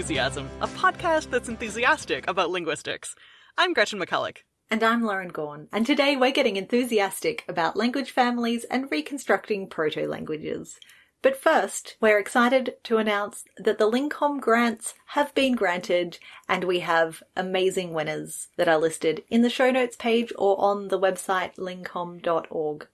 Lingthusiasm, a podcast that's enthusiastic about linguistics. I'm Gretchen McCulloch. And I'm Lauren Gawne, and today we're getting enthusiastic about language families and reconstructing proto languages. But first, we're excited to announce that the LingComm grants have been granted, and we have amazing winners that are listed in the show notes page or on the website lingcomm.org.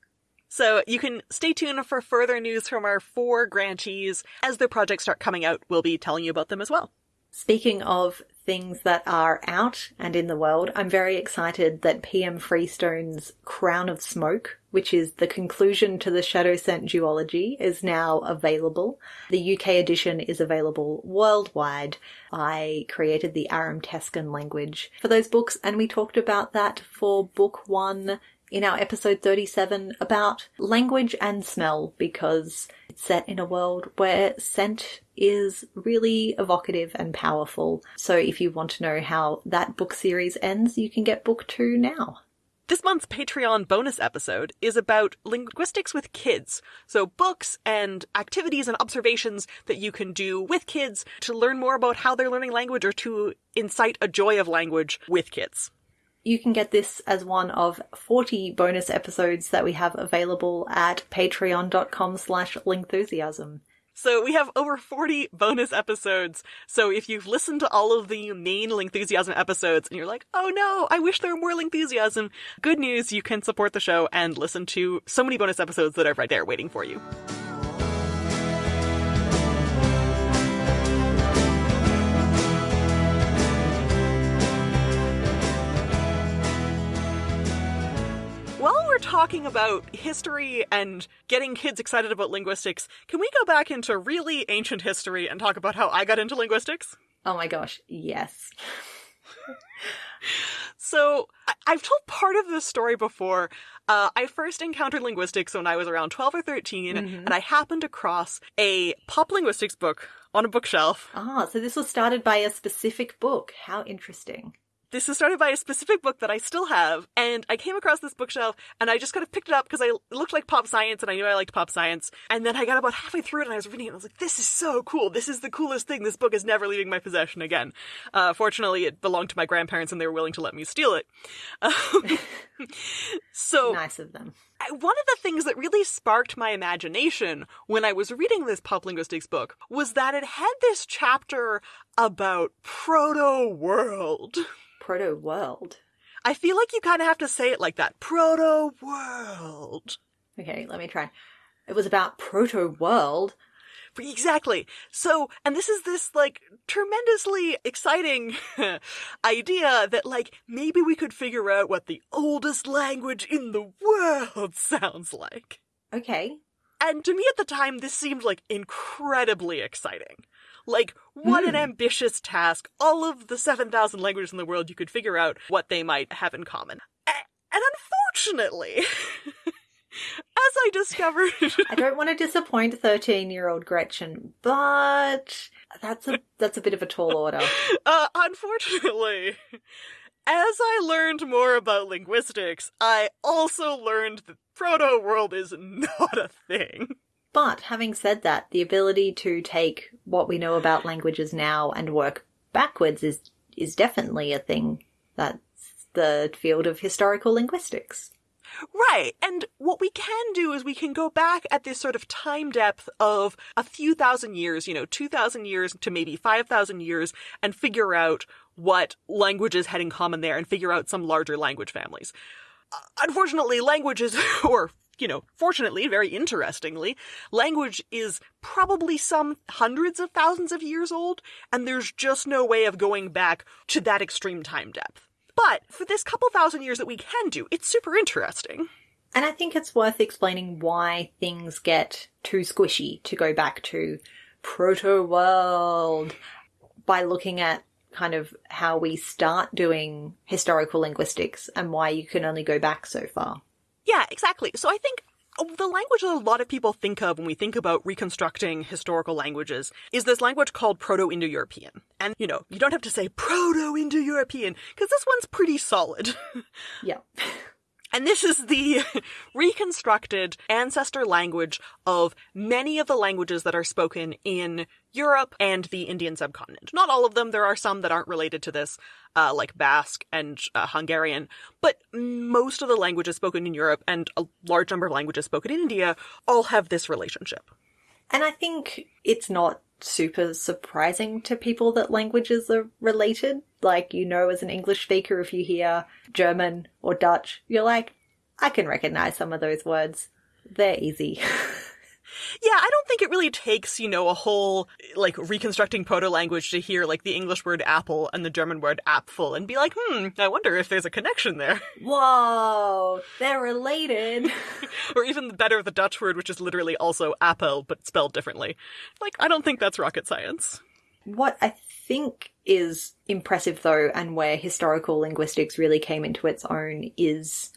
So you can stay tuned for further news from our four grantees. As their projects start coming out, we'll be telling you about them as well. Speaking of things that are out and in the world, I'm very excited that PM Freestone's Crown of Smoke, which is the conclusion to the Shadowscent duology, is now available. The UK edition is available worldwide. I created the Aram Tescan language for those books, and we talked about that for book one in our episode 37 about language and smell because it's set in a world where scent is really evocative and powerful. So if you want to know how that book series ends, you can get book two now. This month's Patreon bonus episode is about linguistics with kids. So books and activities and observations that you can do with kids to learn more about how they're learning language or to incite a joy of language with kids. You can get this as one of 40 bonus episodes that we have available at patreon.com slash lingthusiasm. So we have over 40 bonus episodes. So if you've listened to all of the main Lingthusiasm episodes and you're like, oh no, I wish there were more Lingthusiasm, good news, you can support the show and listen to so many bonus episodes that are right there waiting for you. Talking about history and getting kids excited about linguistics, can we go back into really ancient history and talk about how I got into linguistics? Oh my gosh, yes. So, I- I've told part of this story before. Uh, I first encountered linguistics when I was around 12 or 13, Mhm. and I happened across a pop linguistics book on a bookshelf. Ah, so this was started by a specific book. How interesting. This is started by a specific book that I still have, and I came across this bookshelf, and I just kind of picked it up because I it looked like pop science, and I knew I liked pop science. And then I got about halfway through it, and I was reading it, and I was like, "This is so cool! This is the coolest thing! This book is never leaving my possession again." Uh, fortunately, it belonged to my grandparents, and they were willing to let me steal it. Um, so Nice of them. One of the things that really sparked my imagination when I was reading this pop linguistics book was that it had this chapter about proto world. Proto world. I feel like you kind of have to say it like that. Proto world. Okay, let me try. It was about proto world. Exactly. So, and this is this like tremendously exciting idea that like maybe we could figure out what the oldest language in the world sounds like. Okay. And to me at the time, this seemed like incredibly exciting. Like, what an Hmm. ambitious task. All of the 7,000 languages in the world, you could figure out what they might have in common. And unfortunately, as I discovered. I don't want to disappoint 13-year-old Gretchen, but that's a that's a bit of a tall order. uh, unfortunately, as I learned more about linguistics, I also learned that proto world is not a thing. But having said that, the ability to take what we know about languages now and work backwards is is definitely a thing. That's the field of historical linguistics. Right. And what we can do is we can go back at this sort of time depth of a few thousand years, you know, 2,000 years to maybe 5,000 years, and figure out what languages had in common there and figure out some larger language families. Uh, unfortunately, languages, or you know, fortunately, very interestingly, language is probably some hundreds of thousands of years old, and there's just no way of going back to that extreme time depth. But for this couple thousand years that we can do, it's super interesting. And I think it's worth explaining why things get too squishy to go back to proto world by looking at kind of how we start doing historical linguistics and why you can only go back so far. Yeah, exactly. So I think um, the language that a lot of people think of when we think about reconstructing historical languages is this language called Proto-Indo-European. And, you know, you don't have to say Proto-Indo-European, because this one's pretty solid. Yeah. And this is the reconstructed ancestor language of many of the languages that are spoken in Europe and the Indian subcontinent. Not all of them, there are some that aren't related to this, uh, like Basque and uh, Hungarian, but most of the languages spoken in Europe and a large number of languages spoken in India all have this relationship. And I think it's not super surprising to people that languages are related. Like, you know, as an English speaker, if you hear German or Dutch, you're like, I can recognize some of those words. They're easy. Yeah, I don't think it really takes, you know, a whole, like, reconstructing proto language to hear, like, the English word apple and the German word apfel and be like, hmm, I wonder if there's a connection there. Whoa, they're related. or even better, the Dutch word, which is literally also apple, but spelled differently. Like, I don't think that's rocket science. What I think is impressive, though, and where historical linguistics really came into its own is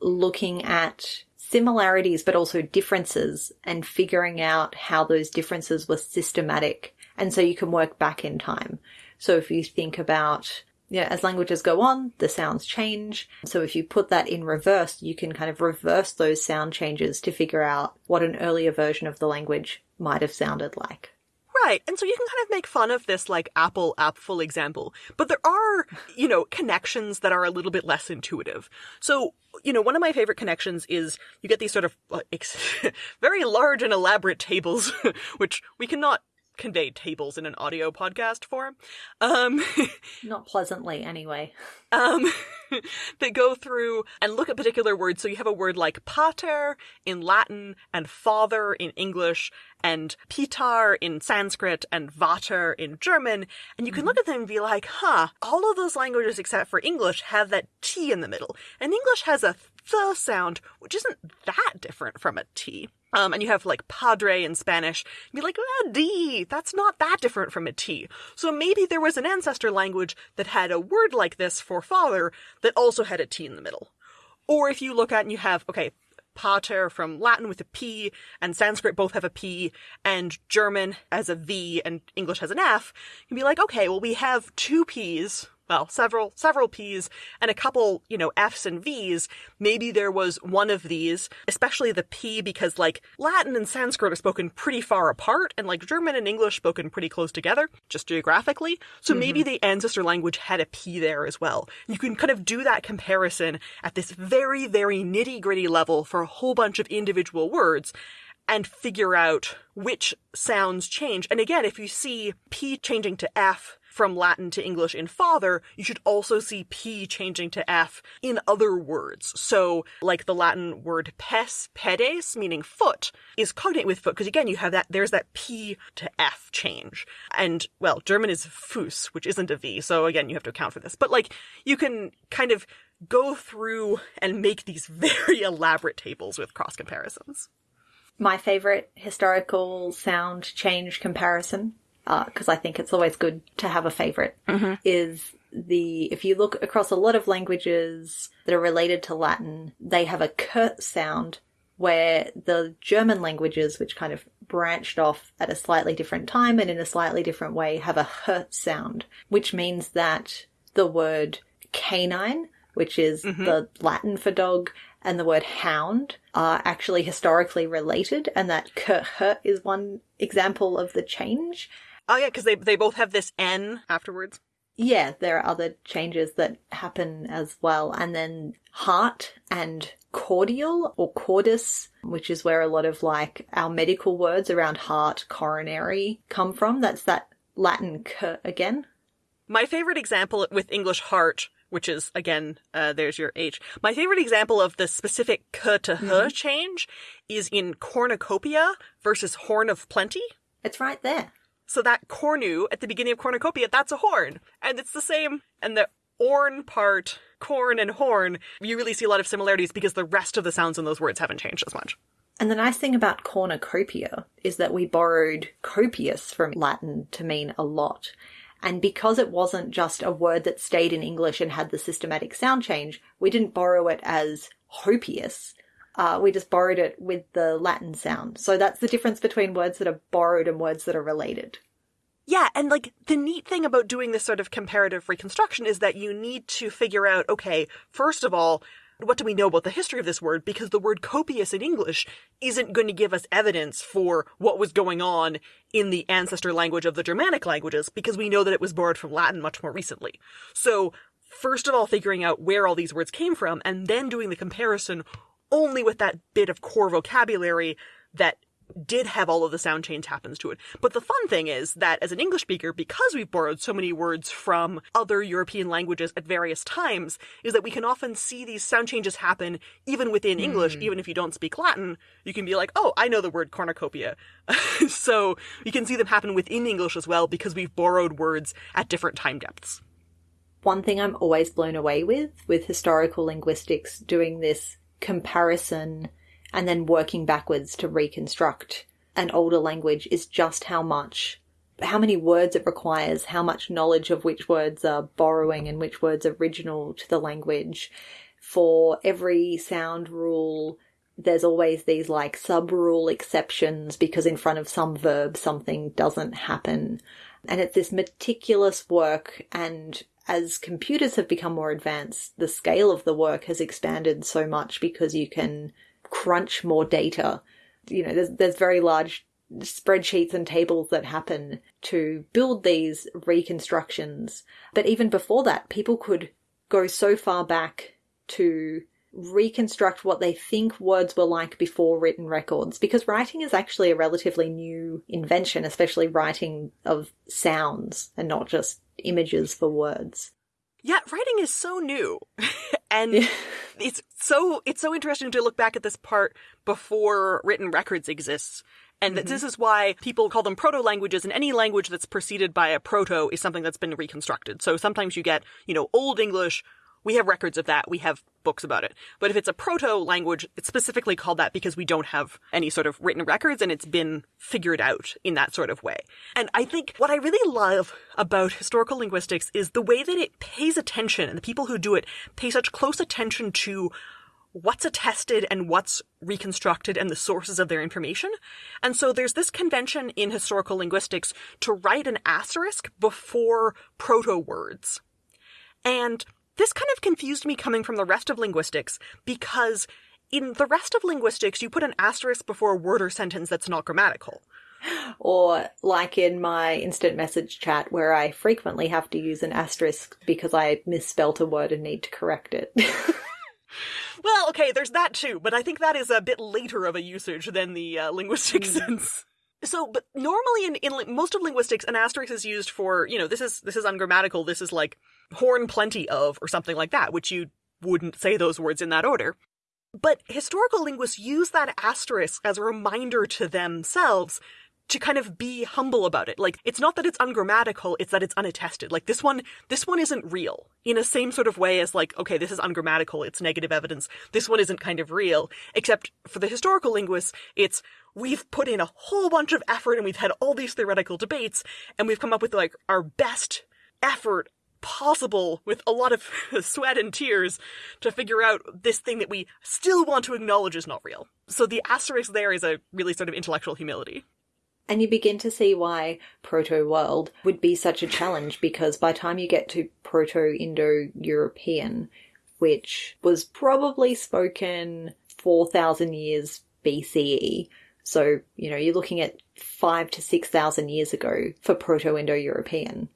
looking at similarities but also differences and figuring out how those differences were systematic. And so you can work back in time. So if you think about yeah, as languages go on, the sounds change. So if you put that in reverse, you can kind of reverse those sound changes to figure out what an earlier version of the language might have sounded like. Right. And so you can kind of make fun of this like Apple apfel example, but there are, you know, connections that are a little bit less intuitive. So, you know, one of my favorite connections is you get these sort of uh, very large and elaborate tables, which we cannot convey tables in an audio podcast form. Um, Not pleasantly, anyway. Um, that go through and look at particular words. So you have a word like pater in Latin and father in English and pitar in Sanskrit and vater in German. And you can mm-hmm. look at them and be like, huh, all of those languages except for English have that T in the middle. And English has a the sound, which isn't that different from a T. Um, and you have like padre in Spanish. You'd be like, ah, D, that's not that different from a T. So maybe there was an ancestor language that had a word like this for father that also had a T in the middle. Or if you look at and you have, okay, pater from Latin with a P and Sanskrit both have a P and German has a V and English has an F, you'd be like, okay, well, we have two P's well, several, several P's and a couple, you know, F's and V's. Maybe there was one of these, especially the P because like Latin and Sanskrit are spoken pretty far apart and like German and English spoken pretty close together, just geographically. So mm-hmm. maybe the ancestor language had a P there as well. You can kind of do that comparison at this very, very nitty gritty level for a whole bunch of individual words and figure out which sounds change. And again, if you see P changing to F from Latin to English in father, you should also see P changing to F in other words. So, like the Latin word pes, pedes, meaning foot, is cognate with foot, because again, you have that, there's that P to F change. And, well, German is Fuß, which isn't a V, so again, you have to account for this. But, like, you can kind of go through and make these very elaborate tables with cross comparisons. My favorite historical sound change comparison because uh, I think it's always good to have a favorite, mm-hmm. is the, if you look across a lot of languages that are related to Latin, they have a k sound where the German languages, which kind of branched off at a slightly different time and in a slightly different way, have a h sound, which means that the word canine, which is mm-hmm. the Latin for dog, and the word hound are actually historically related, and that k is one example of the change. Oh yeah, because they they both have this N afterwards. Yeah, there are other changes that happen as well. And then heart and cordial or cordis, which is where a lot of like our medical words around heart, coronary come from. That's that Latin k again. My favorite example with English heart, which is again, uh, there's your H. My favorite example of the specific k to h mm-hmm. change is in cornucopia versus horn of plenty. It's right there. So that cornu at the beginning of cornucopia, that's a horn. And it's the same. And the orn part, corn and horn, you really see a lot of similarities because the rest of the sounds in those words haven't changed as much. And the nice thing about cornucopia is that we borrowed copious from Latin to mean a lot. And because it wasn't just a word that stayed in English and had the systematic sound change, we didn't borrow it as hopious. Uh, we just borrowed it with the Latin sound. So that's the difference between words that are borrowed and words that are related. Yeah, and like the neat thing about doing this sort of comparative reconstruction is that you need to figure out okay, first of all, what do we know about the history of this word? Because the word copious in English isn't going to give us evidence for what was going on in the ancestor language of the Germanic languages, because we know that it was borrowed from Latin much more recently. So, first of all, figuring out where all these words came from, and then doing the comparison only with that bit of core vocabulary that did have all of the sound change happens to it. But the fun thing is that as an English speaker, because we've borrowed so many words from other European languages at various times, is that we can often see these sound changes happen even within mm. English, even if you don't speak Latin. You can be like, oh, I know the word cornucopia. so you can see them happen within English as well because we've borrowed words at different time depths. One thing I'm always blown away with, with historical linguistics doing this comparison and then working backwards to reconstruct an older language is just how much how many words it requires, how much knowledge of which words are borrowing and which words are original to the language. For every sound rule, there's always these like sub rule exceptions because in front of some verb something doesn't happen. And it's this meticulous work and as computers have become more advanced, the scale of the work has expanded so much because you can crunch more data. You know, there's, there's very large spreadsheets and tables that happen to build these reconstructions. But even before that, people could go so far back to reconstruct what they think words were like before written records because writing is actually a relatively new invention, especially writing of sounds and not just images for words. Yeah, writing is so new. and it's so it's so interesting to look back at this part before written records exists. And mm-hmm. this is why people call them proto languages, and any language that's preceded by a proto is something that's been reconstructed. So sometimes you get, you know, Old English we have records of that. We have books about it. But if it's a proto language, it's specifically called that because we don't have any sort of written records and it's been figured out in that sort of way. And I think what I really love about historical linguistics is the way that it pays attention and the people who do it pay such close attention to what's attested and what's reconstructed and the sources of their information. And so there's this convention in historical linguistics to write an asterisk before proto words. And this kind of confused me coming from the rest of linguistics because in the rest of linguistics, you put an asterisk before a word or sentence that's not grammatical. Or like in my instant message chat where I frequently have to use an asterisk because I misspelt a word and need to correct it. well, okay, there's that too, but I think that is a bit later of a usage than the uh, linguistic mm. sense. So, but normally in, in most of linguistics, an asterisk is used for, you know, this is, this is ungrammatical, this is like horn plenty of, or something like that, which you wouldn't say those words in that order. But historical linguists use that asterisk as a reminder to themselves to kind of be humble about it. Like, it's not that it's ungrammatical, it's that it's unattested. Like, this one, this one isn't real. In a same sort of way as like, okay, this is ungrammatical, it's negative evidence. This one isn't kind of real. Except for the historical linguists, it's, we've put in a whole bunch of effort and we've had all these theoretical debates and we've come up with like our best effort possible with a lot of sweat and tears to figure out this thing that we still want to acknowledge is not real. So the asterisk there is a really sort of intellectual humility. And you begin to see why Proto World would be such a challenge because by time you get to Proto Indo European, which was probably spoken 4,000 years BCE, so, you know, you're looking at five to 6,000 years ago for Proto Indo European.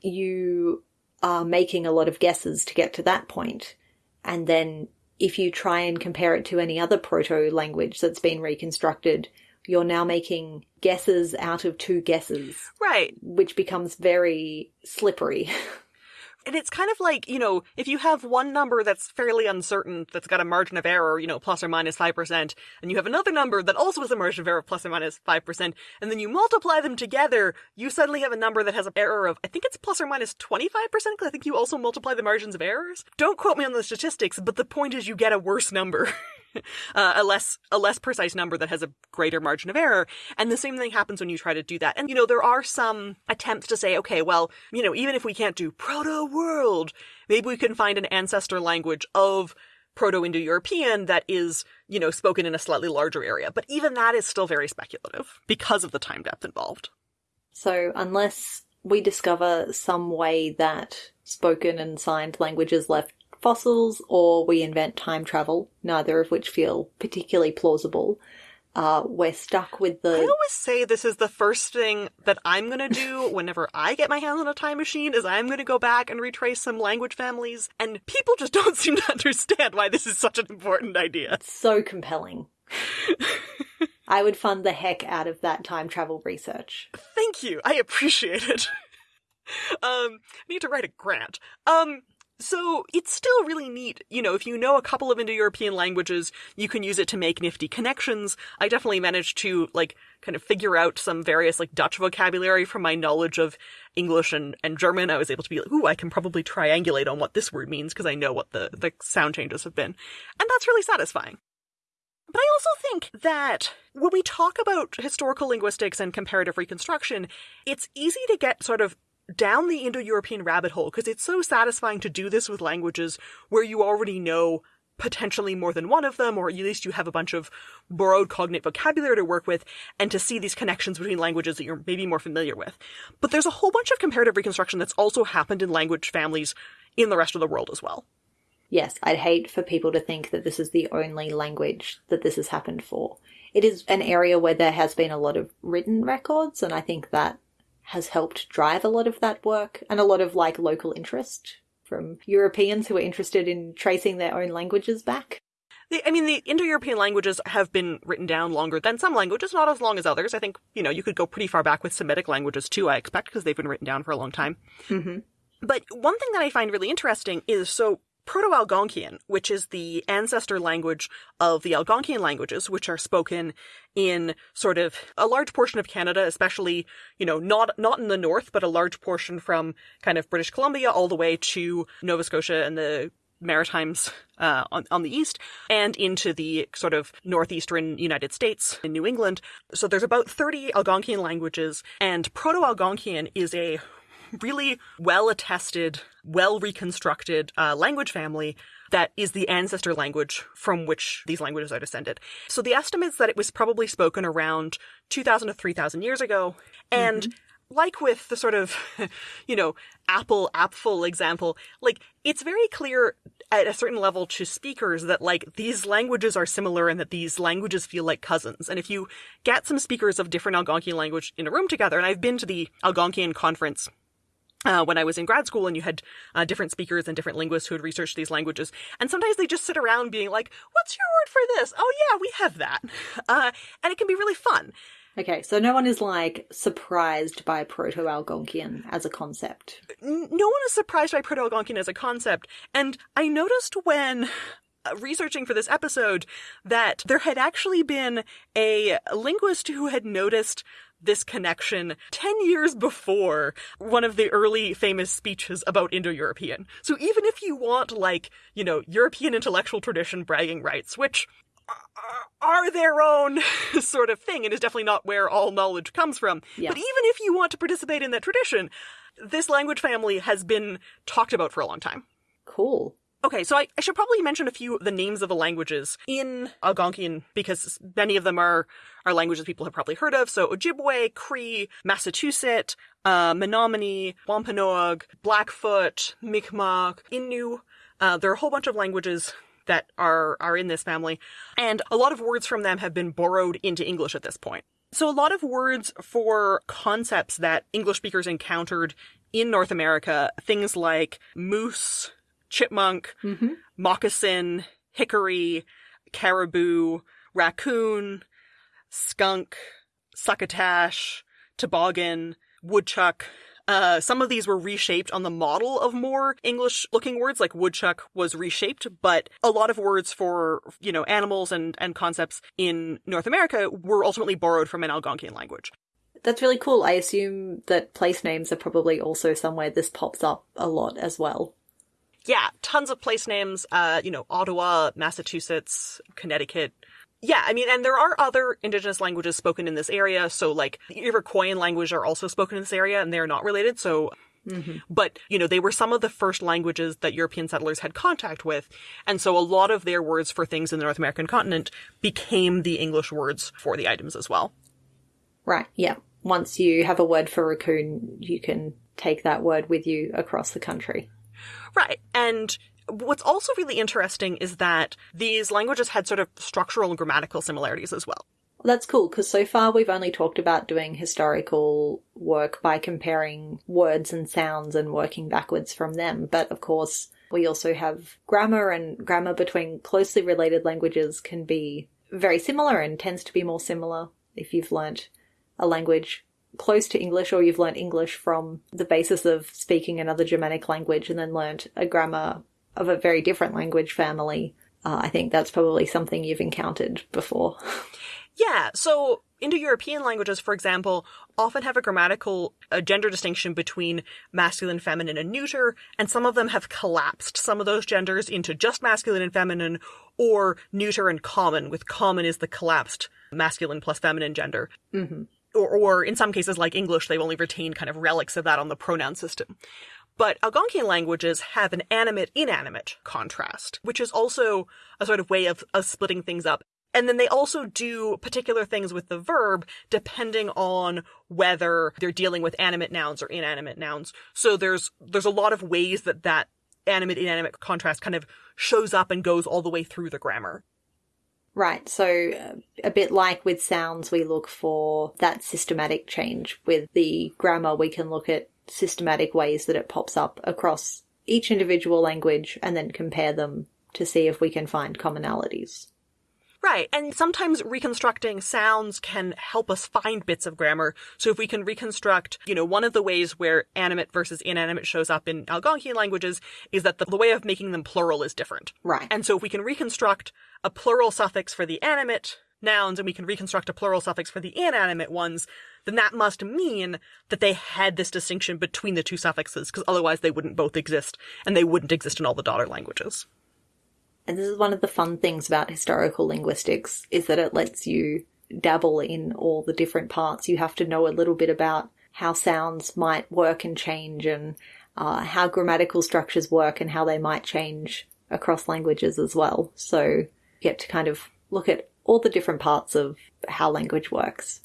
You are making a lot of guesses to get to that point. And then if you try and compare it to any other proto language that's been reconstructed, you're now making guesses out of two guesses. Right. Which becomes very slippery. and it's kind of like, you know, if you have one number that's fairly uncertain, that's got a margin of error, you know, plus or minus 5%, and you have another number that also has a margin of error of plus or minus 5%, and then you multiply them together, you suddenly have a number that has an error of, I think it's plus or minus 25%, because I think you also multiply the margins of errors. Don't quote me on the statistics, but the point is you get a worse number. uh, a less a less precise number that has a greater margin of error. And the same thing happens when you try to do that. And you know, there are some attempts to say, okay, well, you know, even if we can't do proto world, maybe we can find an ancestor language of Proto-Indo-European that is, you know, spoken in a slightly larger area. But even that is still very speculative because of the time depth involved. So unless we discover some way that spoken and signed languages left fossils or we invent time travel, neither of which feel particularly plausible. Uh, we're stuck with the. I always say this is the first thing that I'm gonna do whenever I get my hands on a time machine is I'm gonna go back and retrace some language families, and people just don't seem to understand why this is such an important idea. It's so compelling. I would fund the heck out of that time travel research. Thank you. I appreciate it. um, need to write a grant. Um, so it's still really neat, you know, if you know a couple of Indo-European languages, you can use it to make nifty connections. I definitely managed to, like, kind of figure out some various, like, Dutch vocabulary from my knowledge of English and, and German. I was able to be like, ooh, I can probably triangulate on what this word means because I know what the, the sound changes have been. And that's really satisfying. But I also think that when we talk about historical linguistics and comparative reconstruction, it's easy to get sort of down the Indo European rabbit hole because it's so satisfying to do this with languages where you already know potentially more than one of them, or at least you have a bunch of borrowed cognate vocabulary to work with, and to see these connections between languages that you're maybe more familiar with. But there's a whole bunch of comparative reconstruction that's also happened in language families in the rest of the world as well. Yes, I'd hate for people to think that this is the only language that this has happened for. It is an area where there has been a lot of written records, and I think that has helped drive a lot of that work and a lot of like local interest from Europeans who are interested in tracing their own languages back. The, I mean, the Indo-European languages have been written down longer than some languages, not as long as others. I think, you know, you could go pretty far back with Semitic languages too, I expect, because they've been written down for a long time. Mm-hmm. But one thing that I find really interesting is so Proto-Algonquian, which is the ancestor language of the Algonquian languages, which are spoken in sort of a large portion of Canada, especially, you know, not, not in the north, but a large portion from kind of British Columbia all the way to Nova Scotia and the Maritimes uh, on, on the east and into the sort of northeastern United States in New England. So there's about 30 Algonquian languages, and Proto Algonquian is a really well attested, well reconstructed uh, language family that is the ancestor language from which these languages are descended. So the estimates that it was probably spoken around 2,000 to 3,000 years ago. And mm-hmm. like with the sort of, you know, apple apple example, like it's very clear at a certain level to speakers that like these languages are similar and that these languages feel like cousins. And if you get some speakers of different Algonquian language in a room together, and I've been to the Algonquian conference uh, when I was in grad school and you had uh, different speakers and different linguists who had researched these languages. And sometimes they just sit around being like, what's your word for this? Oh yeah, we have that. Uh, and it can be really fun. Okay, so no one is like surprised by Proto Algonquian as a concept. No one is surprised by Proto Algonquian as a concept. And I noticed when Uh, researching for this episode that there had actually been a linguist who had noticed this connection 10 years before one of the early famous speeches about Indo-European. So even if you want, like, you know, European intellectual tradition bragging rights, which uh, are their own sort of thing and is definitely not where all knowledge comes from. Yeah. But even if you want to participate in that tradition, this language family has been talked about for a long time. Cool. Okay, so I, I, should probably mention a few of the names of the languages in Algonquian because many of them are, are languages people have probably heard of. So Ojibwe, Cree, Massachusetts, uh, Menominee, Wampanoag, Blackfoot, Mi'kmaq, Innu. Uh, there are a whole bunch of languages that are, are in this family, and a lot of words from them have been borrowed into English at this point. So a lot of words for concepts that English speakers encountered in North America, things like moose, chipmunk, mm-hmm. moccasin, hickory, caribou, raccoon, skunk, succotash, toboggan, woodchuck. Uh, some of these were reshaped on the model of more English looking words, like woodchuck was reshaped, but a lot of words for, you know, animals and, and concepts in North America were ultimately borrowed from an Algonquian language. That's really cool. I assume that place names are probably also somewhere this pops up a lot as well yeah, tons of place names, uh, you know, Ottawa, Massachusetts, Connecticut. Yeah, I mean, and there are other indigenous languages spoken in this area. So, like, the Iroquoian language are also spoken in this area, and they're not related. So, mm-hmm. but, you know, they were some of the first languages that European settlers had contact with. And so a lot of their words for things in the North American continent became the English words for the items as well. Right, yeah. Once you have a word for raccoon, you can take that word with you across the country. Right. And what's also really interesting is that these languages had sort of structural and grammatical similarities as well. That's cool because so far we've only talked about doing historical work by comparing words and sounds and working backwards from them. But of course, we also have grammar, and grammar between closely related languages can be very similar and tends to be more similar if you've learnt a language close to English or you've learnt English from the basis of speaking another Germanic language and then learnt a grammar of a very different language family. Uh, I think that's probably something you've encountered before. Yeah, so Indo-European languages, for example, often have a grammatical a gender distinction between masculine, feminine, and neuter, and some of them have collapsed some of those genders into just masculine and feminine, or neuter and common, with common is the collapsed masculine plus feminine gender. Mm-hmm. Or, or in some cases, like English, they've only retained kind of relics of that on the pronoun system. But Algonquian languages have an animate inanimate contrast, which is also a sort of way of, of splitting things up. And then they also do particular things with the verb depending on whether they're dealing with animate nouns or inanimate nouns. So there's there's a lot of ways that that animate inanimate contrast kind of shows up and goes all the way through the grammar. Right. So uh, a bit like with sounds, we look for that systematic change. With the grammar, we can look at systematic ways that it pops up across each individual language and then compare them to see if we can find commonalities. Right, and sometimes reconstructing sounds can help us find bits of grammar. So if we can reconstruct, you know, one of the ways where animate versus inanimate shows up in Algonquian languages is that the, the way of making them plural is different. Right. And so if we can reconstruct a plural suffix for the animate nouns and we can reconstruct a plural suffix for the inanimate ones, then that must mean that they had this distinction between the two suffixes, because otherwise they wouldn't both exist, and they wouldn't exist in all the daughter languages. And this is one of the fun things about historical linguistics is that it lets you dabble in all the different parts. You have to know a little bit about how sounds might work and change and uh, how grammatical structures work and how they might change across languages as well. So you get to kind of look at all the different parts of how language works.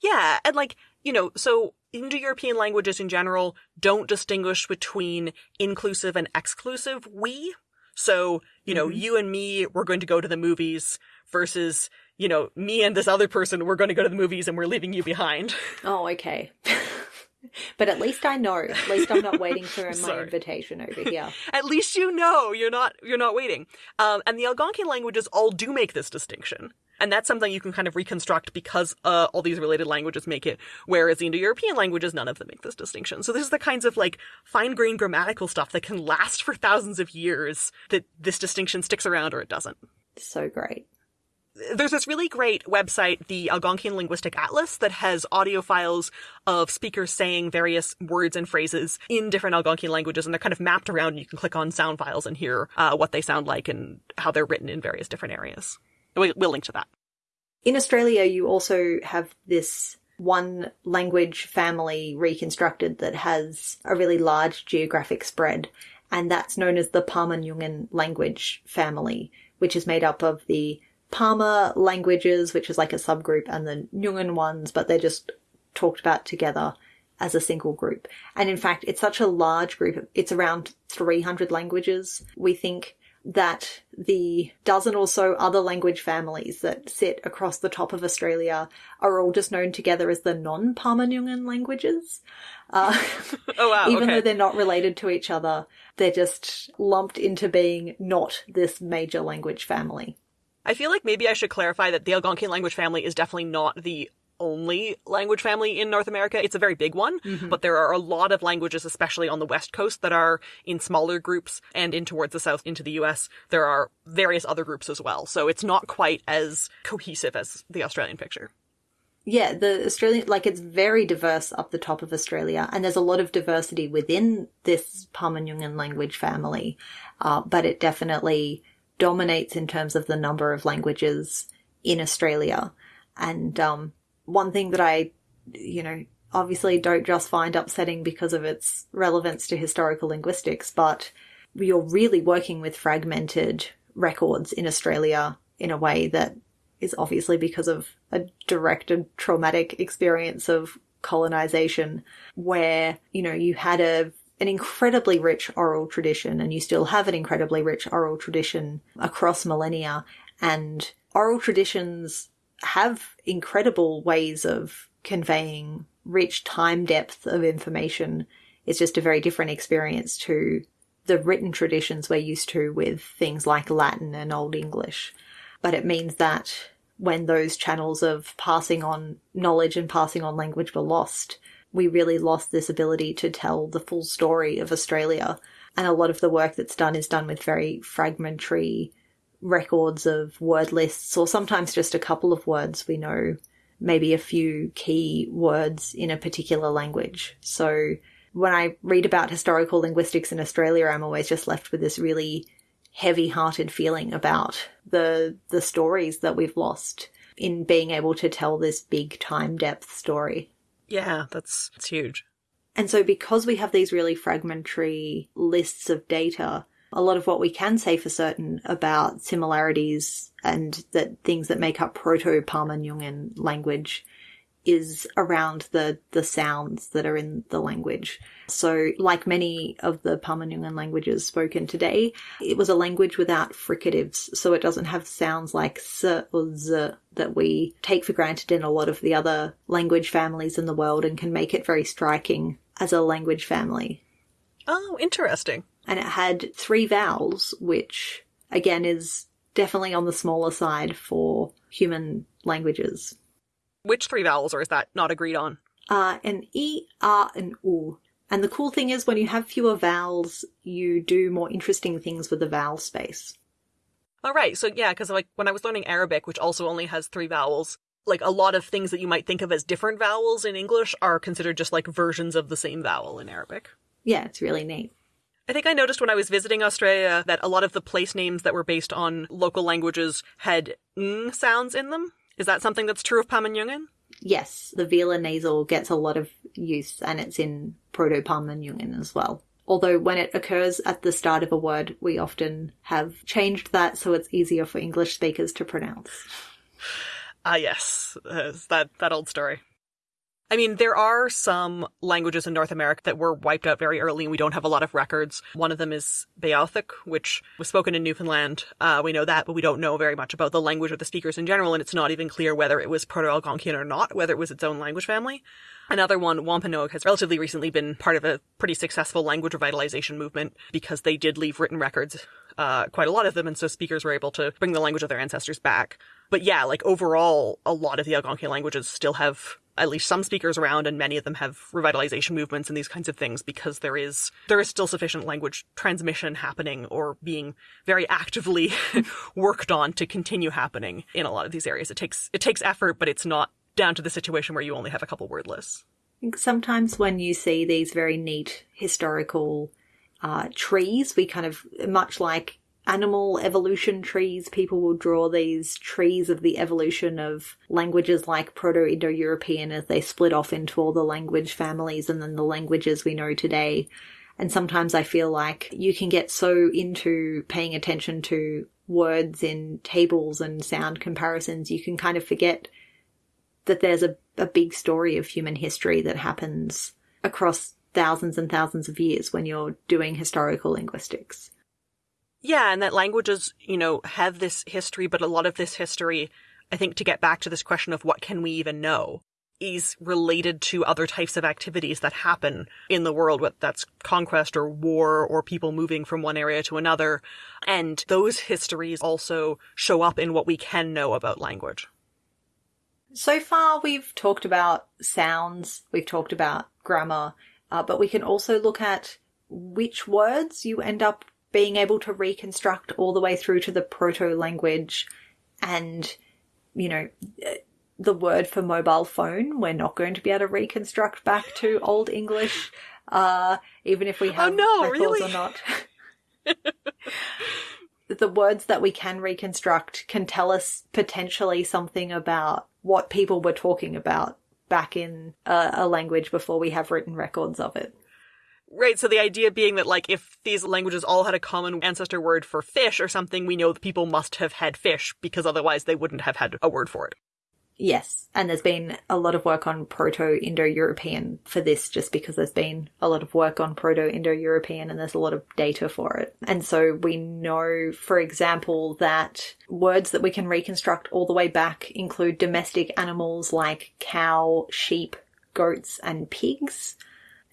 Yeah, and like, you know, so Indo-European languages in general don't distinguish between inclusive and exclusive we. So, you know, Mhm. you and me, we're going to go to the movies versus, you know, me and this other person, we're going to go to the movies and we're leaving you behind. Oh, okay. but at least I know. At least I'm not waiting for my invitation over here. At least you know you're not you're not waiting. Um, and the Algonquian languages all do make this distinction. And that's something you can kind of reconstruct because uh, all these related languages make it, whereas the Indo-European languages, none of them make this distinction. So this is the kinds of like fine-grained grammatical stuff that can last for thousands of years that this distinction sticks around or it doesn't. So great. There's this really great website, the Algonquian Linguistic Atlas, that has audio files of speakers saying various words and phrases in different Algonquian languages, and they're kind of mapped around. And you can click on sound files and hear uh, what they sound like and how they're written in various different areas. We- We'll link to that. In Australia, you also have this one language family reconstructed that has a really large geographic spread, and that's known as the Pama-Nyungan language family, which is made up of the Pama languages, which is like a subgroup, and the Nyungan ones, but they're just talked about together as a single group. And in fact, it's such a large group, it's around 300 languages. We think that the dozen or so other language families that sit across the top of Australia are all just known together as the non-Pama-Nyungan languages. Uh, Oh wow! even okay. though they're not related to each other, they're just lumped into being not this major language family. I feel like maybe I should clarify that the Algonquian language family is definitely not the only language family in North America. It's a very big one, but there are a lot of languages, especially on the West Coast, that are in smaller groups and in towards the South into the US. There are various other groups as well. So it's not quite as cohesive as the Australian picture. Yeah, the Australian, like it's very diverse up the top of Australia, and there's a lot of diversity within this Pama-Nyungan language family, uh, but it definitely dominates in terms of the number of languages in Australia. And um, one thing that I, you know, obviously don't just find upsetting because of its relevance to historical linguistics, but you're really working with fragmented records in Australia in a way that is obviously because of a direct and traumatic experience of colonization where, you know, you had a an incredibly rich oral tradition, and you still have an incredibly rich oral tradition across millennia. And oral traditions have incredible ways of conveying rich time depth of information. It's just a very different experience to the written traditions we're used to with things like Latin and Old English. But it means that when those channels of passing on knowledge and passing on language were lost, we really lost this ability to tell the full story of Australia. And a lot of the work that's done is done with very fragmentary records of word lists, or sometimes just a couple of words we know, maybe a few key words in a particular language. So when I read about historical linguistics in Australia, I'm always just left with this really heavy-hearted feeling about the the stories that we've lost in being able to tell this big time depth story. Yeah, that's, that's huge. And so because we have these really fragmentary lists of data, a lot of what we can say for certain about similarities and that things that make up proto-Pama-Nyungan language is around the, the sounds that are in the language. So, like many of the Pama-Nyungan languages spoken today, it was a language without fricatives, so it doesn't have sounds like s or z that we take for granted in a lot of the other language families in the world and can make it very striking as a language family. Oh, interesting. And it had three vowels, which again is definitely on the smaller side for human languages. Which three vowels, or is that not agreed on? Uh, an E, R, and U. And the cool thing is when you have fewer vowels, you do more interesting things with the vowel space. All right, so yeah, because like when I was learning Arabic, which also only has three vowels, like a lot of things that you might think of as different vowels in English are considered just like versions of the same vowel in Arabic. Yeah, it's really neat. I think I noticed when I was visiting Australia that a lot of the place names that were based on local languages had ng sounds in them. Is that something that's true of Pama-Nyungan? Yes, the velar nasal gets a lot of use and it's in Proto Pama-Nyungan as well. Although when it occurs at the start of a word, we often have changed that so it's easier for English speakers to pronounce. Ah, yes, uh, that that old story. I mean, there are some languages in North America that were wiped out very early and we don't have a lot of records. One of them is Beothuk, which was spoken in Newfoundland. Uh, we know that, but we don't know very much about the language or the speakers in general, and it's not even clear whether it was Proto-Algonquian or not, whether it was its own language family. Another one, Wampanoag, has relatively recently been part of a pretty successful language revitalization movement because they did leave written records, uh, quite a lot of them, and so speakers were able to bring the language of their ancestors back. But yeah, like overall, a lot of the Algonquian languages still have at least some speakers around and many of them have revitalization movements and these kinds of things because there is there is still sufficient language transmission happening or being very actively worked on to continue happening in a lot of these areas. It takes it takes effort, but it's not down to the situation where you only have a couple word lists. Sometimes when you see these very neat historical uh, trees, we kind of much like animal evolution trees, people will draw these trees of the evolution of languages like Proto-Indo-European as they split off into all the language families and then the languages we know today. And sometimes I feel like you can get so into paying attention to words in tables and sound comparisons, you can kind of forget that there's a, a big story of human history that happens across thousands and thousands of years when you're doing historical linguistics. Yeah, and that languages, you know, have this history, but a lot of this history, I think to get back to this question of what can we even know, is related to other types of activities that happen in the world, whether that's conquest or war or people moving from one area to another. And those histories also show up in what we can know about language. So far, we've talked about sounds, we've talked about grammar, uh, but we can also look at which words you end up being able to reconstruct all the way through to the proto language and, you know, the word for mobile phone, we're not going to be able to reconstruct back to Old English, uh, even if we have oh, no, records really? or not. the words that we can reconstruct can tell us potentially something about what people were talking about back in a, a language before we have written records of it. Right, so the idea being that, like, if these languages all had a common ancestor word for fish or something, we know that people must have had fish because otherwise they wouldn't have had a word for it. Yes, and there's been a lot of work on Proto Indo European for this just because there's been a lot of work on Proto Indo European and there's a lot of data for it. And so we know, for example, that words that we can reconstruct all the way back include domestic animals like cow, sheep, goats, and pigs,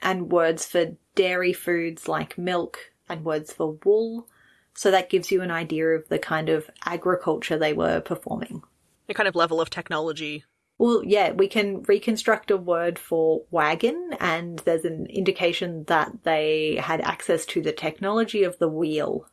and words for dairy foods like milk, and words for wool. So that gives you an idea of the kind of agriculture they were performing. The kind of level of technology. Well, yeah, we can reconstruct a word for wagon, and there's an indication that they had access to the technology of the wheel.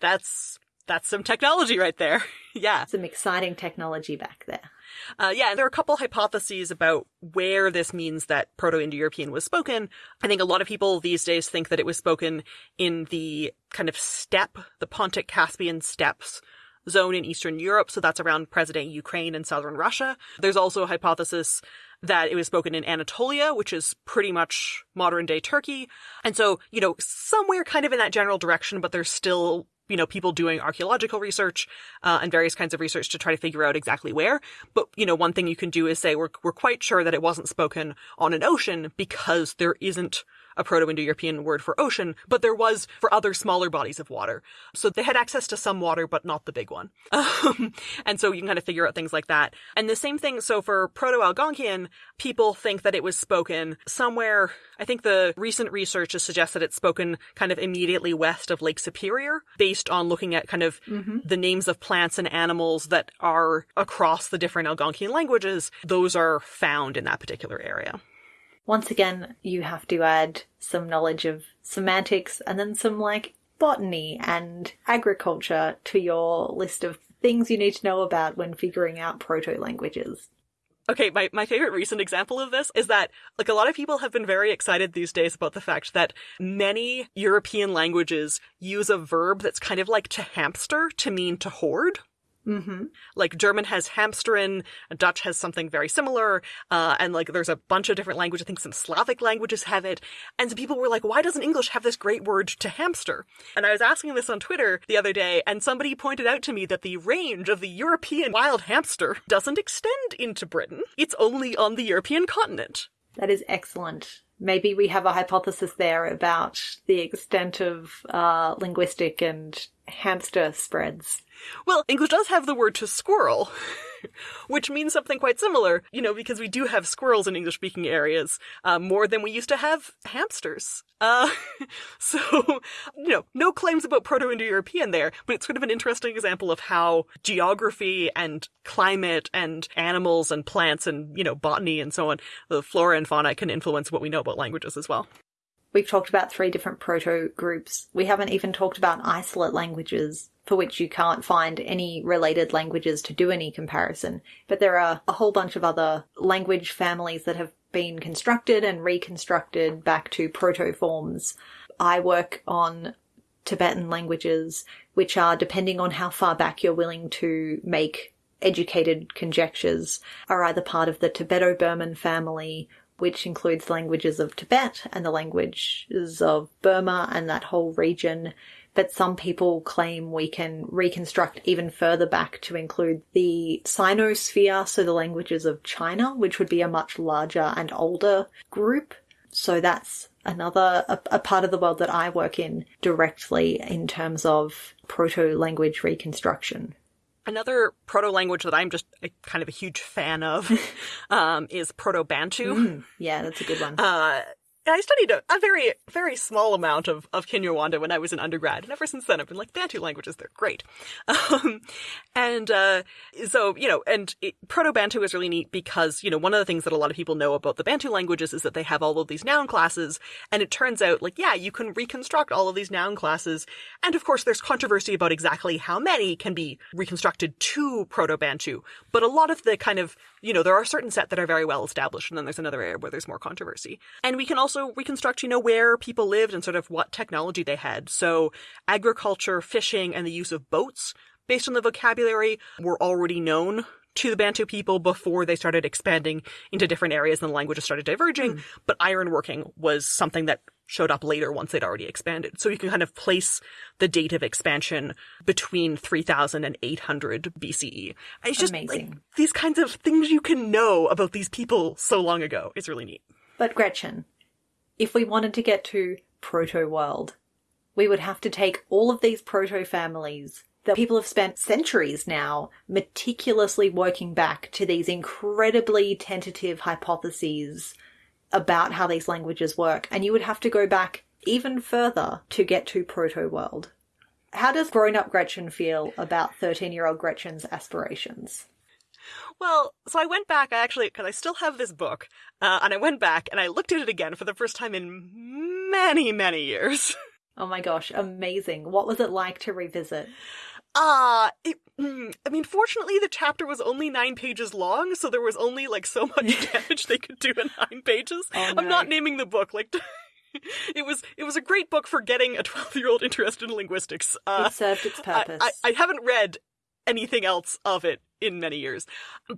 That's that's some technology right there. yeah. Some exciting technology back there. Uh, yeah, there are a couple hypotheses about where this means that Proto-Indo-European was spoken. I think a lot of people these days think that it was spoken in the kind of steppe, the Pontic-Caspian steppes zone in Eastern Europe, so that's around present-day Ukraine and southern Russia. There's also a hypothesis that it was spoken in Anatolia, which is pretty much modern day Turkey. And so, you know, somewhere kind of in that general direction, but there's still you know, people doing archaeological research uh, and various kinds of research to try to figure out exactly where. But you know, one thing you can do is say we're we're quite sure that it wasn't spoken on an ocean because there isn't a Proto-Indo-European word for ocean, but there was for other smaller bodies of water. So they had access to some water, but not the big one. Um, and so you can kind of figure out things like that. And the same thing, so for Proto-Algonquian, people think that it was spoken somewhere, I think the recent research has suggested it's spoken kind of immediately west of Lake Superior, based on looking at kind of mm-hmm. the names of plants and animals that are across the different Algonquian languages. Those are found in that particular area. Once again, you have to add some knowledge of semantics and then some like botany and agriculture to your list of things you need to know about when figuring out proto languages. Okay, my, my favorite recent example of this is that, like, a lot of people have been very excited these days about the fact that many European languages use a verb that's kind of like to hamster to mean to hoard. Mm-hmm. Like German has hamsteren, Dutch has something very similar, uh, and like there's a bunch of different languages. I think some Slavic languages have it. And some people were like, why doesn't English have this great word to hamster? And I was asking this on Twitter the other day, and somebody pointed out to me that the range of the European wild hamster doesn't extend into Britain. It's only on the European continent. That is excellent maybe we have a hypothesis there about the extent of uh, linguistic and hamster spreads. Well, English does have the word to squirrel, which means something quite similar, you know, because we do have squirrels in English speaking areas uh, more than we used to have hamsters. Uh, so, you know, no claims about Proto Indo European there, but it's sort of an interesting example of how geography and climate and animals and plants and, you know, botany and so on, the flora and fauna can influence what we know about languages as well. We've talked about three different proto groups. We haven't even talked about isolate languages for which you can't find any related languages to do any comparison. But there are a whole bunch of other language families that have been constructed and reconstructed back to proto forms. I work on Tibetan languages, which are, depending on how far back you're willing to make educated conjectures, are either part of the Tibeto Burman family which includes the languages of Tibet and the languages of Burma and that whole region. But some people claim we can reconstruct even further back to include the Sinosphere, so the languages of China, which would be a much larger and older group. So that's another a, a part of the world that I work in directly in terms of proto language reconstruction. Another proto language that I'm just a, kind of a huge fan of um, is Proto Bantu. Mm, yeah, that's a good one. Uh, I studied a, a, very, very small amount of, of Kinyarwanda when I was an undergrad. And ever since then, I've been like, Bantu languages, they're great. Um, and, uh, so, you know, and Proto-Bantu is really neat because, you know, one of the things that a lot of people know about the Bantu languages is that they have all of these noun classes. And it turns out, like, yeah, you can reconstruct all of these noun classes. And of course, there's controversy about exactly how many can be reconstructed to Proto-Bantu. But a lot of the kind of, you know, there are certain set that are very well established. And then there's another area where there's more controversy. And we can also also reconstruct, you know, where people lived and sort of what technology they had. So agriculture, fishing, and the use of boats, based on the vocabulary, were already known to the Bantu people before they started expanding into different areas and the languages started diverging. Mm. But ironworking was something that showed up later once they'd already expanded. So you can kind of place the date of expansion between 3000 and 800 BCE. It's just Amazing. like these kinds of things you can know about these people so long ago is really neat. But Gretchen, if we wanted to get to proto world, we would have to take all of these proto families that people have spent centuries now meticulously working back to these incredibly tentative hypotheses about how these languages work. And you would have to go back even further to get to proto world. How does grown up Gretchen feel about 13 year old Gretchen's aspirations? Well, so I went back, I actually, because I still have this book, uh, and I went back and I looked at it again for the first time in many, many years. Oh my gosh, amazing. What was it like to revisit? Ah, uh, I mean, fortunately, the chapter was only nine pages long, so there was only like so much damage they could do in nine pages. Oh, I'm not naming the book like. it was it was a great book for getting a 12 year old interested in linguistics. Uh, it served its purpose. I, I, I haven't read anything else of it in many years.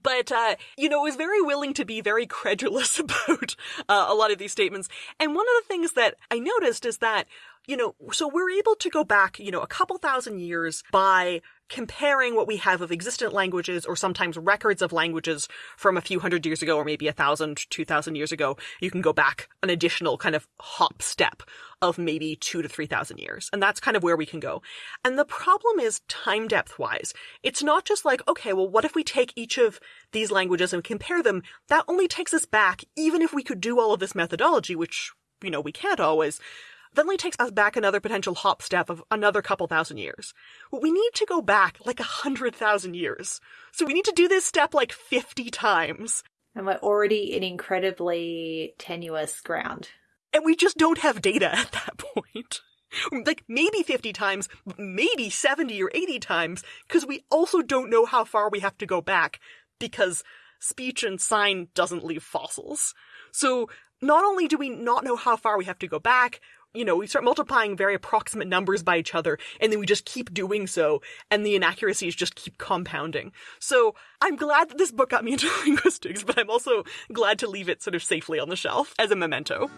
But, uh, you know, was very willing to be very credulous about uh, a lot of these statements. And one of the things that I noticed is that you know, so we're able to go back, you know, a couple thousand years by comparing what we have of existent languages or sometimes records of languages from a few hundred years ago or maybe a thousand, two thousand years ago. You can go back an additional kind of hop step of maybe two to three thousand years. And that's kind of where we can go. And the problem is time depth wise. It's not just like, okay, well, what if we take each of these languages and compare them? That only takes us back, even if we could do all of this methodology, which, you know, we can't always that only takes us back another potential hop step of another couple thousand years. We need to go back like a hundred thousand years. So we need to do this step like 50 times. And we're already in incredibly tenuous ground. And we just don't have data at that point. Like maybe 50 times, maybe 70 or 80 times, because we also don't know how far we have to go back because speech and sign doesn't leave fossils. So not only do we not know how far we have to go back, you know, we start multiplying very approximate numbers by each other, and then we just keep doing so, and the inaccuracies just keep compounding. So I'm glad that this book got me into linguistics, but I'm also glad to leave it sort of safely on the shelf as a memento.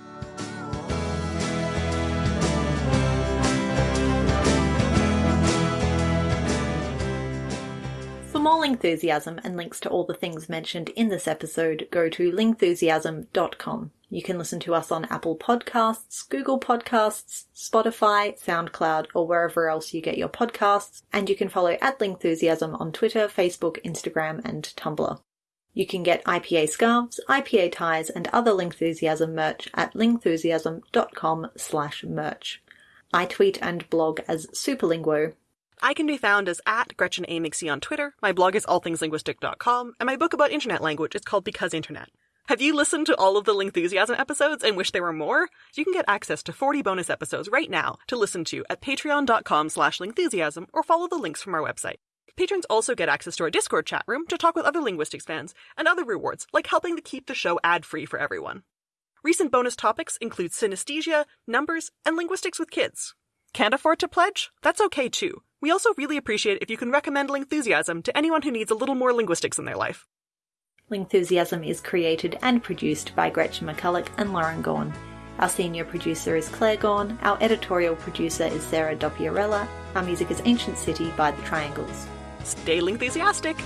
For more Lingthusiasm and links to all the things mentioned in this episode, go to lingthusiasm.com. You can listen to us on Apple Podcasts, Google Podcasts, Spotify, SoundCloud, or wherever else you get your podcasts, and you can follow at Lingthusiasm on Twitter, Facebook, Instagram, and Tumblr. You can get IPA scarves, IPA ties, and other Lingthusiasm merch at lingthusiasm.com slash merch. I tweet and blog as Superlinguo. I can be found as at Gretchen A. On Twitter. My blog is allthingslinguistic.com, and my book about internet language is called Because Internet. Have you listened to all of the Lingthusiasm episodes and wish there were more? You can get access to 40 bonus episodes right now to listen to at patreon.com slash lingthusiasm or follow the links from our website. Patrons also get access to our Discord chat room to talk with other linguistics fans and other rewards, like helping to keep the show ad-free for everyone. Recent bonus topics include synesthesia, numbers, and linguistics with kids. Can't afford to pledge? That's okay too. We also really appreciate if you can recommend Lingthusiasm to anyone who needs a little more linguistics in their life. Lingthusiasm is created and produced by Gretchen McCulloch and Lauren Gawne. Our senior producer is Claire Gawne, our editorial producer is Sarah Dopierala, our music is Ancient City by The Triangles. Stay Lingthusiastic!